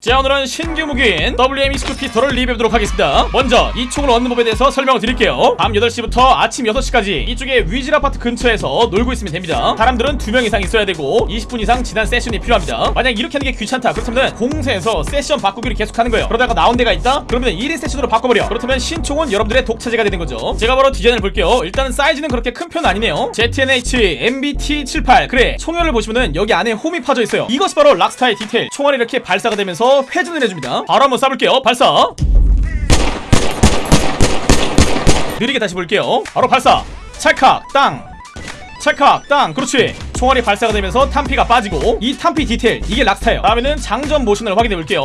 자 오늘은 신규 무기인 WM29 피스톨을 리뷰해보도록 하겠습니다. 먼저 이 총을 얻는 법에 대해서 설명을 드릴게요. 밤 8시부터 아침 6시까지 이쪽에 위즐 아파트 근처에서 놀고 있으면 됩니다. 사람들은 2명 이상 있어야 되고 20분 이상 지난 세션이 필요합니다. 만약 이렇게 하는 게 귀찮다 그렇다면 공세에서 세션 바꾸기를 계속하는 거예요. 그러다가 나온 데가 있다? 그러면 1인 세션으로 바꿔버려. 그렇다면 신총은 여러분들의 독차지가 되는 거죠. 제가 바로 디자인을 볼게요. 일단은 사이즈는 그렇게 큰 편은 아니네요. ZNH MBT78 그래 총열을 보시면은 여기 안에 홈이 파져 있어요. 이것이 바로 락스타의 디테일. 총알이 이렇게 발사가 되면서 회전을 해줍니다. 바로 한번 쏴볼게요. 발사. 느리게 다시 볼게요. 바로 발사. 찰칵 땅. 찰칵 땅. 그렇지. 총알이 발사가 되면서 탄피가 빠지고 이 탄피 디테일 이게 Rockstar예요. 다음에는 장전 모션을 확인해 볼게요.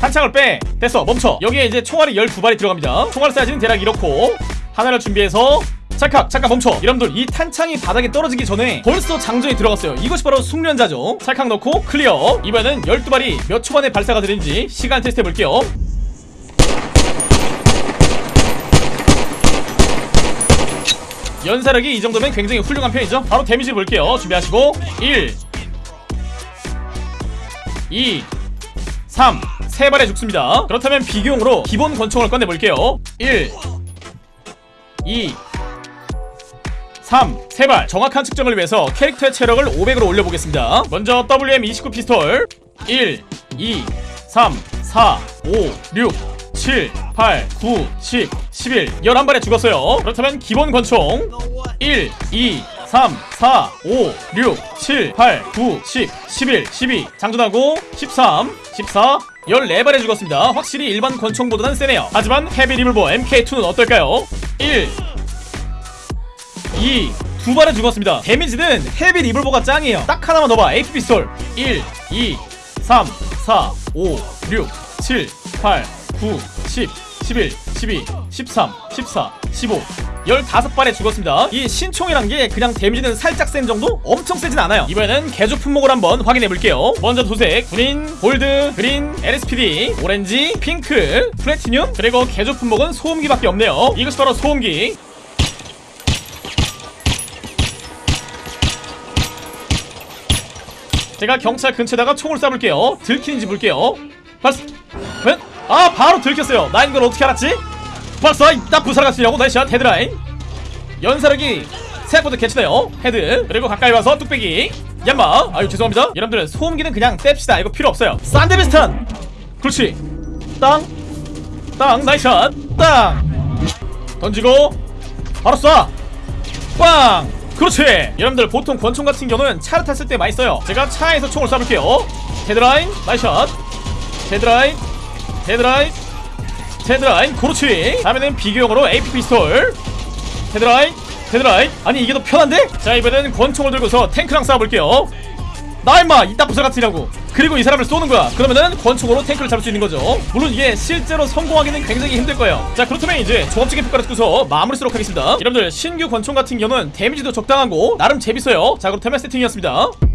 탄창을 빼. 됐어 멈춰. 여기에 이제 총알이 12발이 들어갑니다. 총알 사이즈는 대략 이렇고 하나를 준비해서 찰칵 잠깐 멈춰. 여러분들 이 탄창이 바닥에 떨어지기 전에 벌써 장전이 들어갔어요. 이것이 바로 숙련자죠. 찰칵 넣고 clear. 이번에는 12발이 몇 초 만에 발사가 되는지 시간 테스트 해볼게요. 연사력이 이 정도면 굉장히 훌륭한 편이죠. 바로 데미지를 볼게요. 준비하시고. 1 2 3세 발에 죽습니다. 그렇다면 비교용으로 기본 권총을 꺼내볼게요. 1 2 3 세발. 정확한 측정을 위해서 캐릭터의 체력을 500으로 올려보겠습니다. 먼저 WM29 피스톨. 1 2 3 4 5 6 7 8 9 10 11 11발에 죽었어요. 그렇다면 기본 권총 1 2 3 4 5 6 7 8 9 10 11 12 장전하고 13 14 14발에 죽었습니다. 확실히 일반 권총보다는 세네요. 하지만 heavy 리볼버 MK2는 어떨까요? 1 2 두 발에 죽었습니다. 데미지는 heavy 리볼버가 짱이에요. 딱 하나만 넣어봐 AP 피스톨. 1 2 3 4 5 6 7 8 9 10 11 12 13 14 15 15발에 죽었습니다. 이 신총이란 게 그냥 데미지는 살짝 센 정도? 엄청 세진 않아요. 이번에는 개조 품목을 한번 확인해 볼게요. 먼저 도색. 군인, 골드, 그린, LSPD, 오렌지, 핑크, 플래티늄. 그리고 개조 품목은 소음기밖에 없네요. 이것이 바로 소음기 제가 경찰 근처에다가 총을 쏴볼게요. 들키는지 볼게요. 발사 웬? 아 바로 들켰어요. 나 이걸 어떻게 알았지? 발사 사람 같으냐고. nice shot 헤드라인. 연사력이 생각보다 괜찮아요. 헤드. 그리고 가까이 와서 뚝배기. 얌마. 아유 죄송합니다. 여러분들 소음기는 그냥 뗍시다. 이거 필요 없어요. Sandevistan 그렇지. 땅땅. nice shot. 땅. 던지고. 바로 쏴 꽝 그렇지. 여러분들 보통 권총 같은 경우는 차를 탔을 때 많이 써요. 제가 차에서 총을 쏴볼게요. 헤드라인 nice shot. 헤드라인 헤드라인 헤드라인. 그렇지. 다음에는 비교용으로 AP 피스톨. 헤드라인 헤드라인. 아니 이게 더 편한데? 자 이번에는 권총을 들고서 탱크랑 싸워볼게요 나 임마 이따 부사 같으라고. 그리고 이 사람을 쏘는 거야. 그러면은 권총으로 탱크를 잡을 수 있는 거죠. 물론 이게 실제로 성공하기는 굉장히 힘들 거예요. 자 그렇다면 이제 종합적인 평가를 듣고서 마무리 짓도록 하겠습니다. 여러분들 신규 권총 같은 경우는 데미지도 적당하고 나름 재밌어요. 자 그렇다면 세팅이었습니다